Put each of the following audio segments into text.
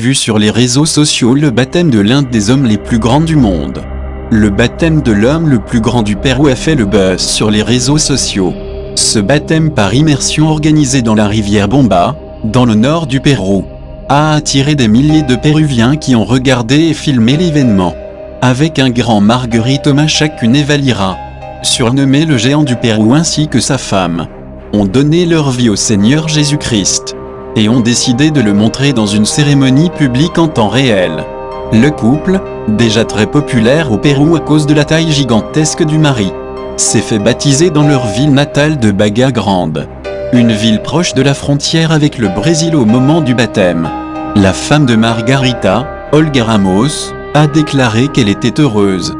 vu sur les réseaux sociaux le baptême de l'un des hommes les plus grands du monde. Le baptême de l'homme le plus grand du Pérou a fait le buzz sur les réseaux sociaux. Ce baptême par immersion organisé dans la rivière Bomba, dans le nord du Pérou, a attiré des milliers de Péruviens qui ont regardé et filmé l'événement. Avec un grand Marguerite Thomas chacune et Valira, surnommé le géant du Pérou ainsi que sa femme, ont donné leur vie au Seigneur Jésus-Christ et ont décidé de le montrer dans une cérémonie publique en temps réel. Le couple, déjà très populaire au Pérou à cause de la taille gigantesque du mari, s'est fait baptiser dans leur ville natale de Baga Grande, une ville proche de la frontière avec le Brésil au moment du baptême. La femme de Margarita, Olga Ramos, a déclaré qu'elle était heureuse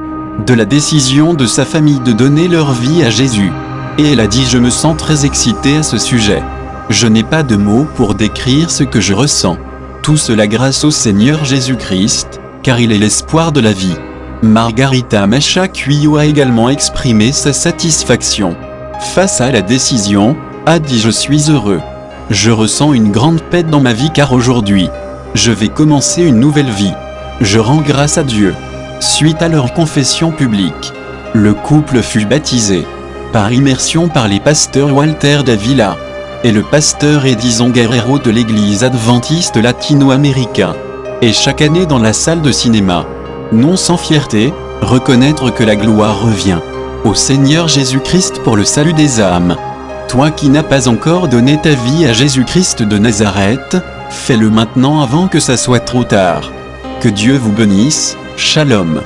de la décision de sa famille de donner leur vie à Jésus. Et elle a dit « Je me sens très excitée à ce sujet ». Je n'ai pas de mots pour décrire ce que je ressens. Tout cela grâce au Seigneur Jésus-Christ, car il est l'espoir de la vie. Margarita Macha Cuyo a également exprimé sa satisfaction. Face à la décision, a dit je suis heureux. Je ressens une grande paix dans ma vie car aujourd'hui, je vais commencer une nouvelle vie. Je rends grâce à Dieu. Suite à leur confession publique, le couple fut baptisé par immersion par les pasteurs Walter Davila et le pasteur Edison Guerrero de l'église adventiste latino-américain. Et chaque année dans la salle de cinéma, non sans fierté, reconnaître que la gloire revient au Seigneur Jésus-Christ pour le salut des âmes. Toi qui n'as pas encore donné ta vie à Jésus-Christ de Nazareth, fais-le maintenant avant que ça soit trop tard. Que Dieu vous bénisse, Shalom.